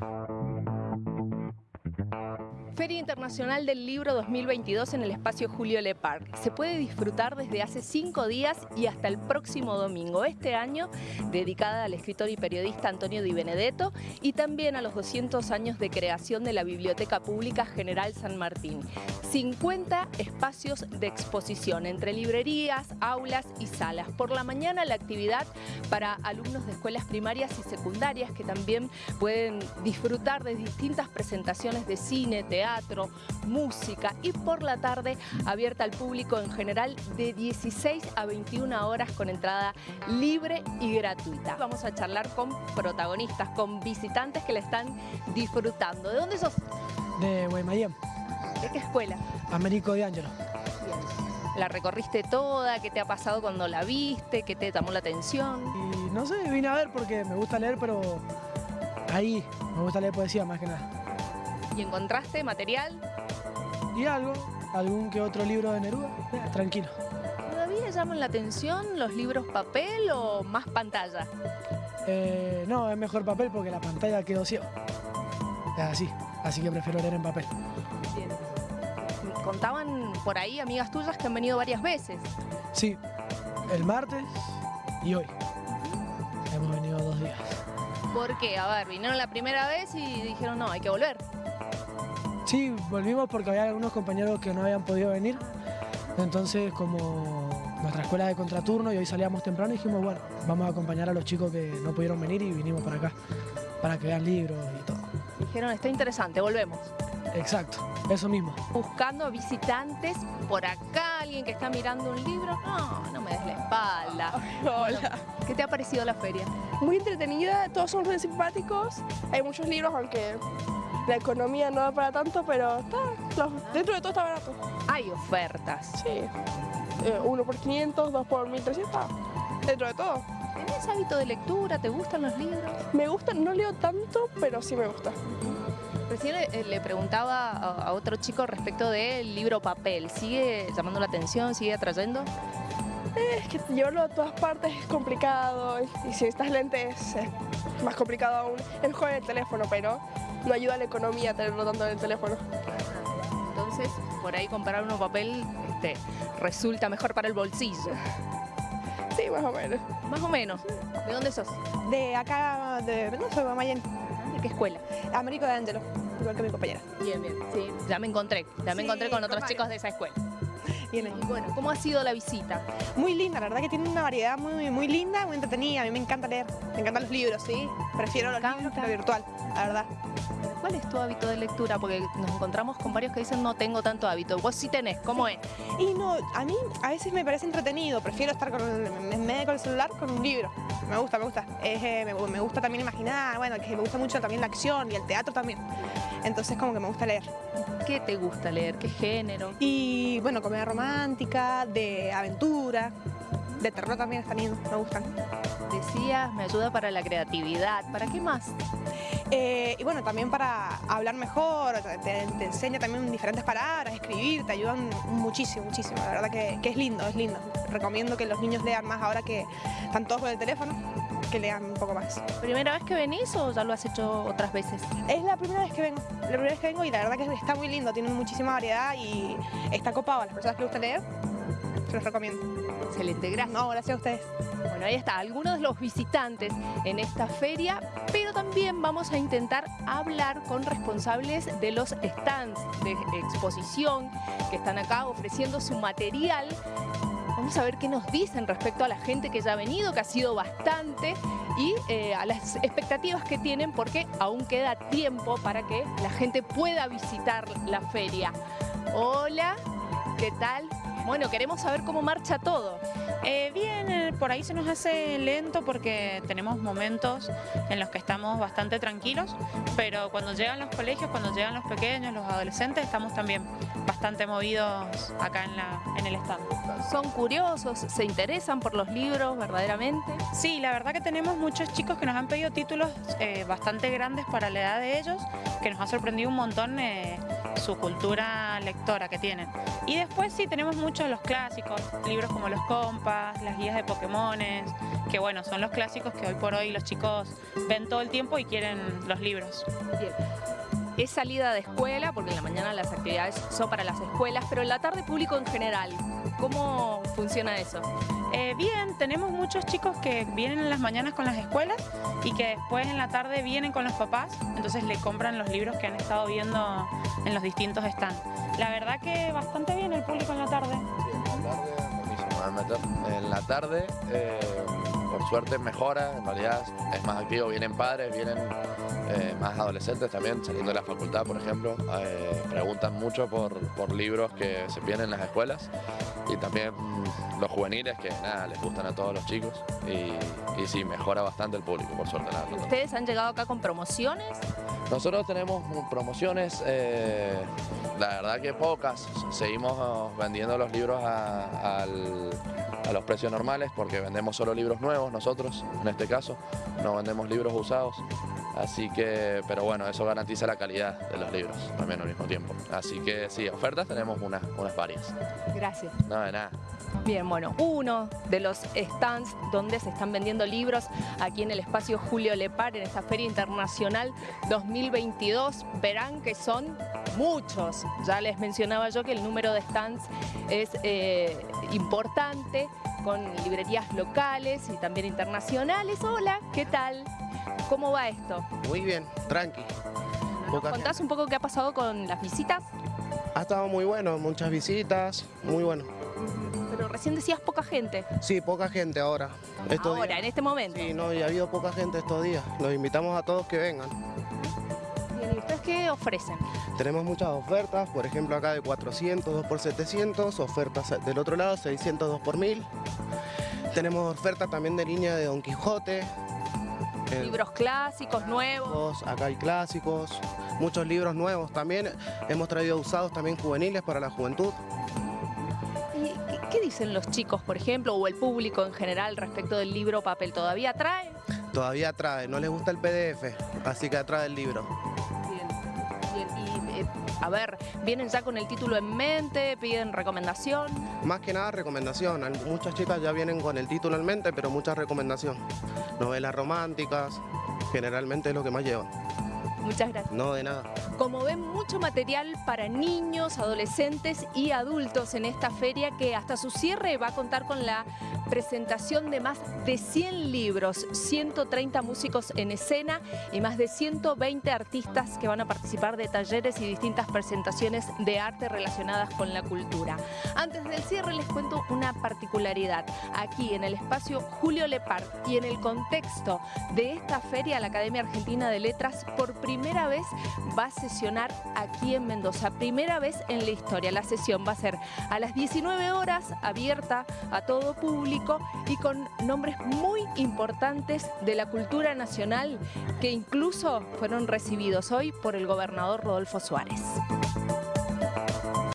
Thank you. Feria Internacional del Libro 2022 en el espacio Julio Le Parc. Se puede disfrutar desde hace cinco días y hasta el próximo domingo. Este año dedicada al escritor y periodista Antonio Di Benedetto y también a los 200 años de creación de la Biblioteca Pública General San Martín. 50 espacios de exposición entre librerías, aulas y salas. Por la mañana la actividad para alumnos de escuelas primarias y secundarias que también pueden disfrutar de distintas presentaciones de cine, teatro, teatro, música y por la tarde abierta al público en general de 16 a 21 horas con entrada libre y gratuita. Vamos a charlar con protagonistas, con visitantes que la están disfrutando. ¿De dónde sos? De Guaymallén. ¿De qué escuela? Américo de Ángelo. ¿La recorriste toda? ¿Qué te ha pasado cuando la viste? ¿Qué te llamó la atención? Y no sé, vine a ver porque me gusta leer, pero ahí me gusta leer poesía más que nada. ¿Y encontraste material? Y algo, algún que otro libro de Neruda, eh, tranquilo. ¿Todavía llaman la atención los libros papel o más pantalla? Eh, no, es mejor papel porque la pantalla quedó ciego. Es así, así que prefiero leer en papel. Bien. Contaban por ahí amigas tuyas que han venido varias veces. Sí, el martes y hoy. Hemos venido dos días. ¿Por qué? A ver, vinieron la primera vez y dijeron no, hay que volver. Sí, volvimos porque había algunos compañeros que no habían podido venir. Entonces, como nuestra escuela de contraturno y hoy salíamos temprano, dijimos, bueno, vamos a acompañar a los chicos que no pudieron venir y vinimos para acá, para que vean libros y todo. Dijeron, está interesante, volvemos. Exacto, eso mismo. Buscando visitantes por acá, alguien que está mirando un libro. No, no me des la espalda. Hola. ¿Qué te ha parecido la feria? Muy entretenida, todos son muy simpáticos. Hay muchos libros, aunque la economía no da para tanto, pero está, dentro de todo está barato. Hay ofertas. Sí, eh, uno por 500, dos por 1300, dentro de todo. ¿Tenés hábito de lectura? ¿Te gustan los libros? Me gustan, no leo tanto, pero sí me gusta. Recién le, preguntaba a, otro chico respecto del libro papel. ¿Sigue llamando la atención? ¿Sigue atrayendo? Es que llevarlo a todas partes es complicado y si estás lentes es más complicado aún. Es mejor el teléfono, pero no ayuda a la economía tenerlo tanto en el teléfono. Entonces, por ahí comprar uno papel este, resulta mejor para el bolsillo. Sí, más o menos. Más o menos. ¿De dónde sos? De acá, de no soy. ¿De qué escuela? Américo de Ángelo, igual que mi compañera. Bien, bien. Sí, ya me encontré. Ya me encontré con otros chicos de esa escuela. Bien, y bueno, ¿cómo ha sido la visita? Muy linda, la verdad que tiene una variedad muy, muy linda, muy entretenida. A mí me encanta leer, me encantan los libros, ¿sí? Prefiero los libros que lo virtual, la verdad. ¿Cuál es tu hábito de lectura? Porque nos encontramos con varios que dicen no tengo tanto hábito. Vos sí tenés, ¿cómo es? Y no, a mí a veces me parece entretenido, prefiero estar con el, en medio con el celular con un libro. Me gusta, me gusta. Eh, me, gusta también imaginar, bueno, que me gusta mucho también la acción y el teatro también. Entonces como que me gusta leer. ¿Qué te gusta leer? ¿Qué género? Y bueno, comedia romántica, de aventura, de terror también están me gustan. Decías, me ayuda para la creatividad. ¿Para qué más? Eh, y bueno, también para hablar mejor, te, enseña también diferentes palabras, escribir, te ayudan muchísimo, muchísimo. La verdad que, es lindo, es lindo. Recomiendo que los niños lean más ahora que están todos con el teléfono, que lean un poco más. ¿Primera vez que venís o ya lo has hecho otras veces? Es la primera vez que vengo, la primera vez que vengo y la verdad que está muy lindo, tiene muchísima variedad y está copado a las personas que les gusta leer, se los recomiendo. Excelente, gracias. No, gracias a ustedes. Bueno, ahí está, algunos de los visitantes en esta feria, pero también vamos a intentar hablar con responsables de los stands de exposición que están acá ofreciendo su material. Vamos a ver qué nos dicen respecto a la gente que ya ha venido, que ha sido bastante, y eh, a las expectativas que tienen porque aún queda tiempo para que la gente pueda visitar la feria. Hola, ¿qué tal? Bueno, queremos saber cómo marcha todo. Eh, bien, eh, por ahí se nos hace lento porque tenemos momentos en los que estamos bastante tranquilos, pero cuando llegan los colegios, cuando llegan los pequeños, los adolescentes, estamos también bastante movidos acá en, la, en el stand. ¿Son curiosos? ¿Se interesan por los libros verdaderamente? Sí, la verdad que tenemos muchos chicos que nos han pedido títulos eh, bastante grandes para la edad de ellos, que nos ha sorprendido un montón su cultura lectora que tienen. Y después sí, tenemos muchos de los clásicos, libros como Los Compas, mapas, las guías de Pokémones, que bueno, son los clásicos que hoy por hoy los chicos ven todo el tiempo y quieren los libros. Bien. Es salida de escuela, porque en la mañana las actividades son para las escuelas, pero en la tarde público en general. ¿Cómo funciona eso? Eh, bien, tenemos muchos chicos que vienen en las mañanas con las escuelas y que después en la tarde vienen con los papás, entonces le compran los libros que han estado viendo en los distintos stands. La verdad que bastante bien el público en la tarde. Sí, en la tarde, me meter. En la tarde, eh, por suerte mejora, en realidad es más activo, vienen padres, vienen eh, más adolescentes también, saliendo de la facultad, por ejemplo, eh, preguntan mucho por, por libros que se vienen en las escuelas y también mm, los juveniles que nada, les gustan a todos los chicos y, y sí, mejora bastante el público, por suerte. La verdad. ¿Ustedes han llegado acá con promociones? Nosotros tenemos promociones, eh, la verdad que pocas. Seguimos oh, vendiendo los libros a, al- a los precios normales porque vendemos solo libros nuevos nosotros, en este caso. No vendemos libros usados. Así que, pero bueno, eso garantiza la calidad de los libros también al mismo tiempo. Así que sí, ofertas tenemos unas, unas varias. Gracias. No, de nada. Bien, bueno, uno de los stands donde se están vendiendo libros aquí en el espacio Julio Lepar, en esta Feria Internacional 2022, verán que son muchos. Ya les mencionaba yo que el número de stands es eh, importante, con librerías locales y también internacionales. Hola, ¿qué tal? ¿Cómo va esto? Muy bien, tranqui. ¿Nos contás gente. un poco qué ha pasado con las visitas? Ha estado muy bueno, muchas visitas, muy bueno. Pero recién decías poca gente. Sí, poca gente ahora. Estos Ahora, en este momento. Sí, no, y ha habido poca gente estos días. Los invitamos a todos que vengan. Bien, ¿y ustedes qué ofrecen? Tenemos muchas ofertas, por ejemplo acá de 400, 2 por 700, ofertas del otro lado 600, 2 por 1000. Tenemos ofertas también de línea de Don Quijote. el- Libros clásicos, nuevos. Acá hay clásicos, muchos libros nuevos también. Hemos traído usados también juveniles para la juventud. ¿Y qué, qué dicen los chicos, por ejemplo, o el público en general respecto del libro papel? ¿Todavía trae? Todavía trae, no les gusta el PDF, así que atrae el libro. Eh, a ver, ¿vienen ya con el título en mente? ¿Piden recomendación? Más que nada recomendación, muchas chicas ya vienen con el título en mente, pero mucha recomendación. Novelas románticas, generalmente es lo que más llevan. Muchas gracias. No de nada. Como ven, mucho material para niños, adolescentes y adultos en esta feria que hasta su cierre va a contar con la presentación de más de 100 libros, 130 músicos en escena y más de 120 artistas que van a participar de talleres y distintas presentaciones de arte relacionadas con la cultura. Antes del cierre les cuento una particularidad. Aquí en el espacio Julio Lepar y en el contexto de esta feria, la Academia Argentina de Letras por primera vez va a aquí en Mendoza. Primera vez en la historia. La sesión va a ser a las 19 horas, abierta a todo público y con nombres muy importantes de la cultura nacional que incluso fueron recibidos hoy por el gobernador Rodolfo Suárez.